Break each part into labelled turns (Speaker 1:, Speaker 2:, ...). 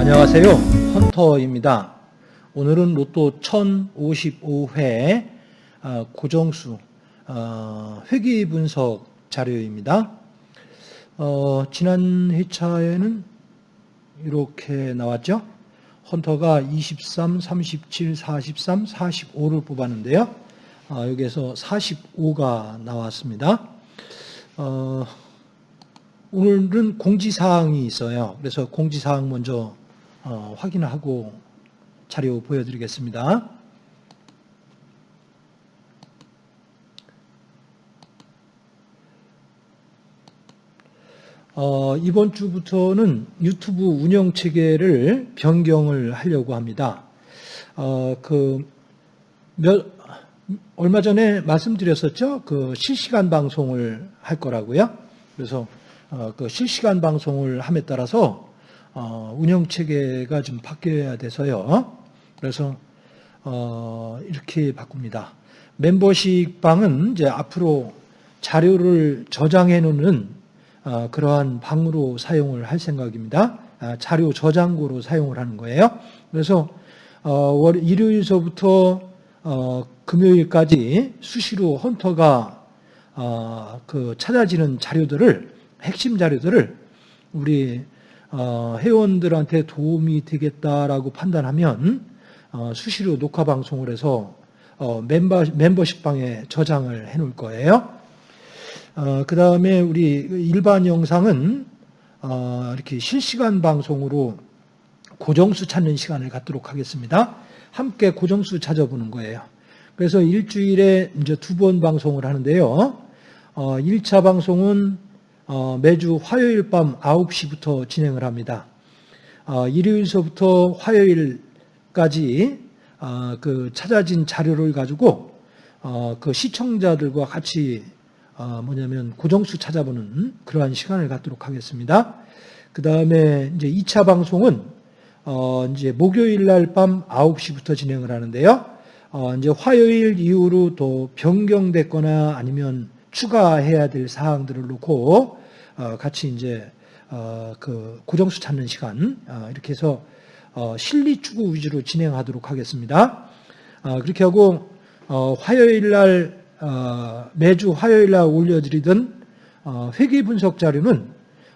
Speaker 1: 안녕하세요. 헌터입니다. 오늘은 로또 1055회 어, 고정수 어, 회귀 분석 자료입니다. 어, 지난 회차에는 이렇게 나왔죠. 헌터가 23, 37, 43, 45를 뽑았는데요. 여기에서 45가 나왔습니다. 오늘은 공지사항이 있어요. 그래서 공지사항 먼저 어, 확인하고 자료 보여드리겠습니다. 어, 이번 주부터는 유튜브 운영 체계를 변경을 하려고 합니다. 어, 그, 몇, 얼마 전에 말씀드렸었죠? 그 실시간 방송을 할 거라고요. 그래서 어, 그 실시간 방송을 함에 따라서 어, 운영 체계가 좀 바뀌어야 돼서요. 그래서 어, 이렇게 바꿉니다. 멤버십 방은 이제 앞으로 자료를 저장해 놓는 어, 그러한 방으로 사용을 할 생각입니다. 아, 자료 저장고로 사용을 하는 거예요. 그래서 어, 일요일서부터 어, 금요일까지 수시로 헌터가 어, 그 찾아지는 자료들을 핵심 자료들을 우리 어, 회원들한테 도움이 되겠다라고 판단하면 어, 수시로 녹화 방송을 해서 어, 멤버, 멤버십 방에 저장을 해 놓을 거예요. 그 다음에 우리 일반 영상은 이렇게 실시간 방송으로 고정수 찾는 시간을 갖도록 하겠습니다. 함께 고정수 찾아보는 거예요. 그래서 일주일에 이제 두 번 방송을 하는데요. 1차 방송은 어, 매주 화요일 밤 9시부터 진행을 합니다. 어, 일요일서부터 화요일까지 어, 그 찾아진 자료를 가지고 그 시청자들과 같이 뭐냐면 고정수 찾아보는 그러한 시간을 갖도록 하겠습니다. 그 다음에 이제 2차 방송은 이제 목요일 날 밤 9시부터 진행을 하는데요. 이제 화요일 이후로 또 변경됐거나 아니면 추가해야 될 사항들을 놓고 어, 같이 이제 어, 그 고정수 찾는 시간 어, 이렇게 해서 실리 추구 위주로 진행하도록 하겠습니다. 그렇게 하고 화요일 날 매주 화요일 날 올려드리던 회계 분석 자료는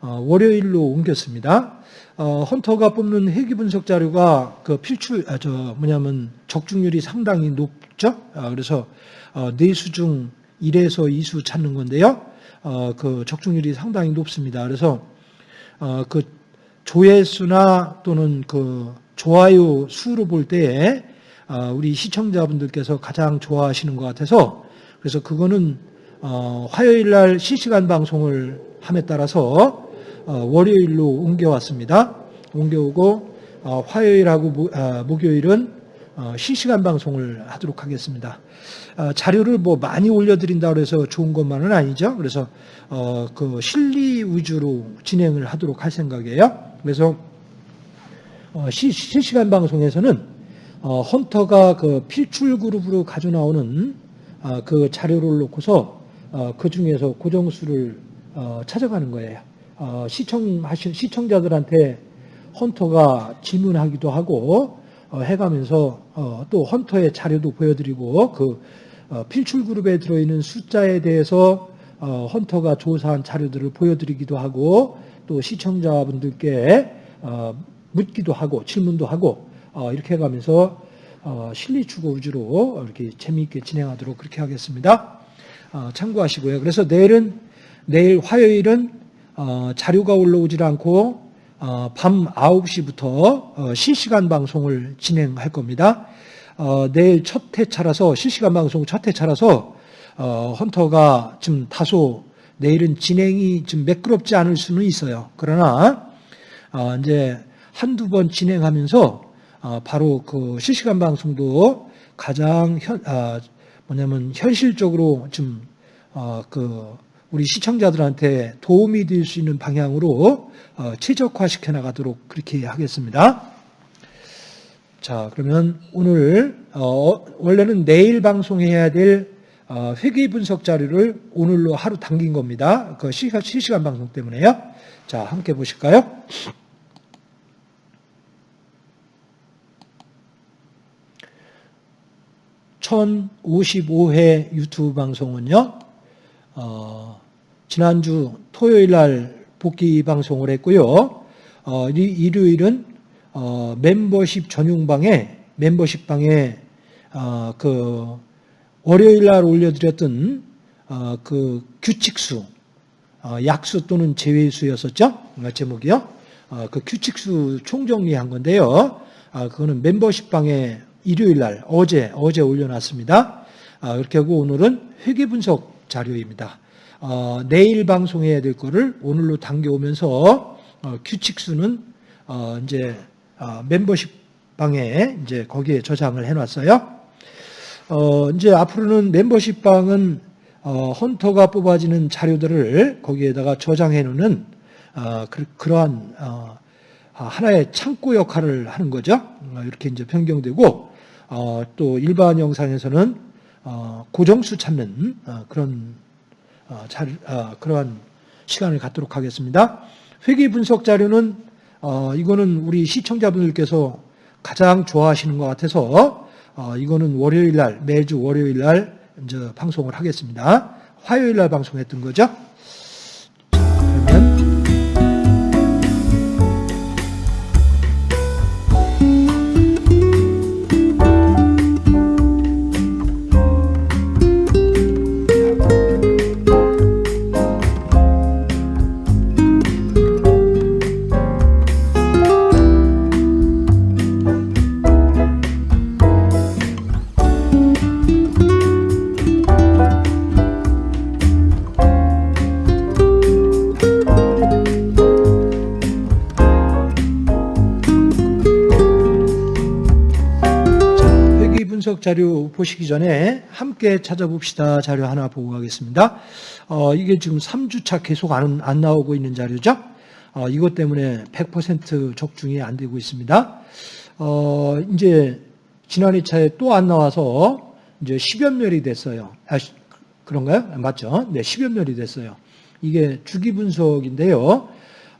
Speaker 1: 월요일로 옮겼습니다. 헌터가 뽑는 회계 분석 자료가 그 필출 아, 저 뭐냐면 적중률이 상당히 높죠. 그래서 네수 중 1에서 2수 찾는 건데요. 어, 그 적중률이 상당히 높습니다. 그래서 어, 그 조회수나 또는 그 좋아요 수로 볼 때에 어, 우리 시청자분들께서 가장 좋아하시는 것 같아서 그래서 그거는 어, 화요일 날 실시간 방송을 함에 따라서 어, 월요일로 옮겨왔습니다. 옮겨오고 어, 화요일하고 모, 아, 목요일은 어, 실시간 방송을 하도록 하겠습니다. 어, 자료를 뭐 많이 올려드린다 고해서 좋은 것만은 아니죠. 그래서 어, 그 실리 위주로 진행을 하도록 할 생각이에요. 그래서 실시간 방송에서는 헌터가 그 필출 그룹으로 가져 나오는 그 자료를 놓고서 그 중에서 고정수를 찾아가는 거예요. 시청하신 시청자들한테 헌터가 질문하기도 하고 어, 해가면서 어, 또 헌터의 자료도 보여드리고 그 어, 필출 그룹에 들어있는 숫자에 대해서 헌터가 조사한 자료들을 보여드리기도 하고 또 시청자분들께 묻기도 하고 질문도 하고 이렇게 해가면서 실리 추구 위주로 이렇게 재미있게 진행하도록 그렇게 하겠습니다. 참고하시고요. 그래서 내일은 내일 화요일은 자료가 올라오질 않고 어, 밤 9시부터 어, 실시간 방송을 진행할 겁니다. 어, 내일 첫 회차라서 실시간 방송 첫 회차라서 헌터가 좀 다소 내일은 진행이 좀 매끄럽지 않을 수는 있어요. 그러나 이제 한두 번 진행하면서 바로 그 실시간 방송도 가장 현, 뭐냐면 현실적으로 좀그 우리 시청자들한테 도움이 될 수 있는 방향으로 어, 최적화시켜 나가도록 그렇게 하겠습니다. 자, 그러면 오늘 어, 원래는 내일 방송해야 될 어, 회계 분석 자료를 오늘로 하루 당긴 겁니다. 그 시간, 실시간 방송 때문에요. 자, 함께 보실까요? (1055회) 유튜브 방송은요 어, 지난주 토요일 날 복귀 방송을 했고요 어, 이- 일요일은 어, 멤버십 전용방에 멤버십 방에 어, 그 월요일 날 올려드렸던 어, 그 규칙수 어, 약수 또는 제외수였었죠 어, 제목이요. 어, 그 규칙수 총정리한 건데요. 아, 그거는 멤버십 방에 일요일 날 어제 어제 올려놨습니다. 아, 그렇게 하고 오늘은 회계 분석 자료입니다. 어, 내일 방송해야 될 거를 오늘로 당겨오면서 어, 규칙수는 어, 이제 어, 멤버십 방에 이제 거기에 저장을 해놨어요. 어, 이제 앞으로는 멤버십 방은 어, 헌터가 뽑아지는 자료들을 거기에다가 저장해 놓는 어, 그, 그러한 어, 아, 하나의 창고 역할을 하는 거죠. 어, 이렇게 이제 변경되고 어, 또 일반 영상에서는 어, 고정수 찾는 어, 그런 어, 자, 어, 그러한 시간을 갖도록 하겠습니다. 회계 분석 자료는 어, 이거는 우리 시청자분들께서 가장 좋아하시는 것 같아서 어, 이거는 월요일 날 매주 월요일 날 이제 방송을 하겠습니다. 화요일 날 방송했던 거죠. 분석 자료 보시기 전에 함께 찾아봅시다 자료 하나 보고 가겠습니다. 어, 이게 지금 3주차 계속 안, 안 나오고 있는 자료죠. 어, 이것 때문에 100% 적중이 안 되고 있습니다. 어, 이제 지난 2차에 또 안 나와서 이제 10연멸이 됐어요. 아, 시- 그런가요? 맞죠? 네, 10연멸이 됐어요. 이게 주기 분석인데요.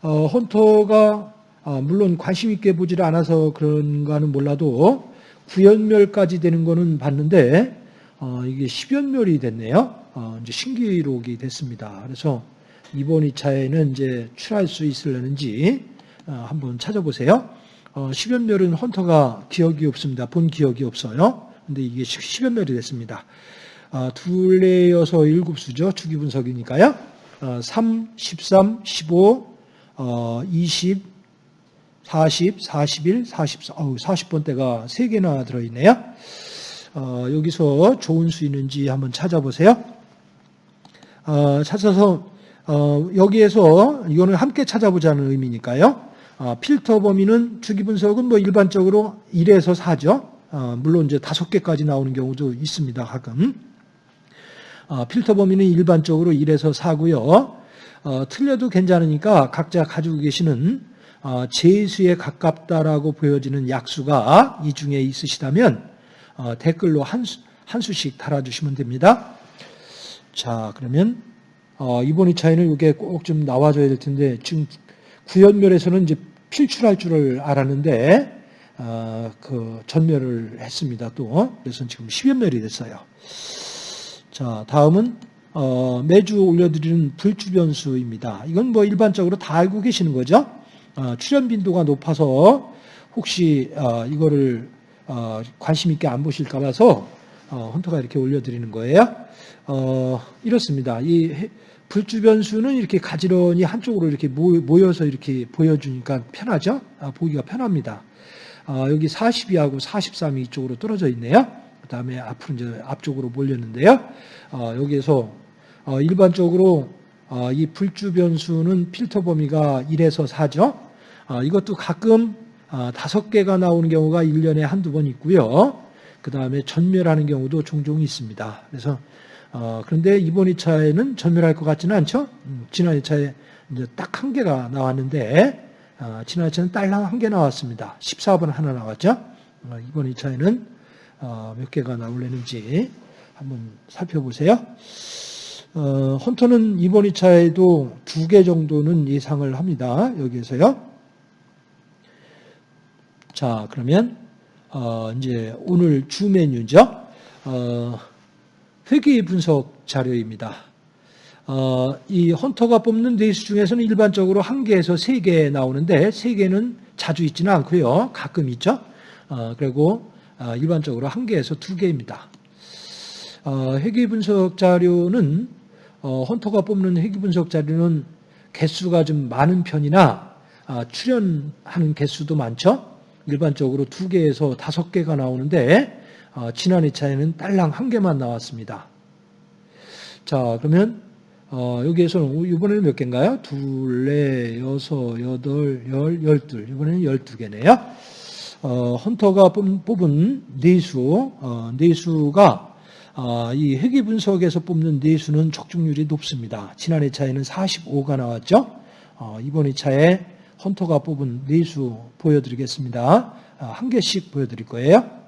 Speaker 1: 어, 헌터가 어, 물론 관심 있게 보지를 않아서 그런가는 몰라도 구연멸까지 되는 거는 봤는데 어, 이게 10연멸이 됐네요. 어, 이제 신기록이 됐습니다. 그래서 이번 2차에는 이제 출할 수 있을려는지 어, 한번 찾아보세요. 어, 10연멸은 헌터가 기억이 없습니다. 본 기억이 없어요. 근데 이게 10연멸이 됐습니다. 어, 둘레 여서 일곱 수죠. 주기 분석이니까요. 어, 3, 13, 15, 어, 20, 40, 41, 44, 어우, 40번대가 3개나 들어있네요. 어, 여기서 좋은 수 있는지 한번 찾아보세요. 어, 찾아서 어, 여기에서 이거는 함께 찾아보자는 의미니까요. 어, 필터 범위는 주기 분석은 뭐 일반적으로 1에서 4죠. 어, 물론 이제 5개까지 나오는 경우도 있습니다. 가끔. 어, 필터 범위는 일반적으로 1에서 4고요. 어, 틀려도 괜찮으니까 각자 가지고 계시는 어, 제수에 가깝다라고 보여지는 약수가 이 중에 있으시다면 어, 댓글로 한, 수, 한 수씩 달아주시면 됩니다. 자, 그러면 어, 이번 2차에는 이게 꼭 좀 나와줘야 될 텐데 지금 구연멸에서는 이제 필출할 줄을 알았는데 어, 그 전멸을 했습니다. 또 그래서 지금 10연멸이 됐어요. 자, 다음은 어, 매주 올려드리는 불주변수입니다. 이건 뭐 일반적으로 다 알고 계시는 거죠. 어, 출연 빈도가 높아서 혹시 어, 이거를 어, 관심 있게 안 보실까 봐서 어, 헌터가 이렇게 올려드리는 거예요. 어, 이렇습니다. 이 해- 불주변수는 이렇게 가지런히 한쪽으로 이렇게 모- 모여서 이렇게 보여주니까 편하죠. 아, 보기가 편합니다. 아, 여기 42하고 43이 이쪽으로 떨어져 있네요. 그 다음에 앞으로 이제 앞쪽으로 몰렸는데요. 어, 여기에서 어, 일반적으로 어, 이 불주 변수는 필터 범위가 1에서 4죠. 어, 이것도 가끔 어, 다섯 개가 나오는 경우가 1년에 한두 번 있고요. 그 다음에 전멸하는 경우도 종종 있습니다. 그래서 어, 그런데 이번 2차에는 전멸할 것 같지는 않죠? 음, 지난 2차에 이제 딱 한 개가 나왔는데, 어, 지난 2차는 딸랑 한 개 나왔습니다. 14번 하나 나왔죠? 어, 이번 2차에는 어, 몇 개가 나올려는지 한번 살펴보세요. 어, 헌터는 이번 2차에도 두 개 정도는 예상을 합니다. 여기에서요. 자, 그러면 어, 이제 오늘 주 메뉴죠. 어, 회계 분석 자료입니다. 어, 이 헌터가 뽑는 레이스 중에서는 일반적으로 한 개에서 세 개 나오는데 세 개는 자주 있지는 않고요. 가끔 있죠. 어, 그리고 어, 일반적으로 한 개에서 두 개입니다. 어, 회계 분석 자료는 어, 헌터가 뽑는 회계 분석 자료는 개수가 좀 많은 편이나 아, 출연하는 개수도 많죠. 일반적으로 두 개에서 다섯 개가 나오는데 어, 지난 2차에는 딸랑 한 개만 나왔습니다. 자 그러면 어, 여기에서는 이번에는 몇 개인가요? 둘, 넷, 여섯, 여덟, 열, 열둘. 이번에는 열두 개네요. 어, 헌터가 뽑- 뽑은 네수, 어, 네수가 어, 이 회계 분석에서 뽑는 네수는 적중률이 높습니다. 지난 2차에는 45가 나왔죠. 어, 이번 2차에 헌터가 뽑은 네수 보여드리겠습니다. 아, 한 개씩 보여드릴 거예요.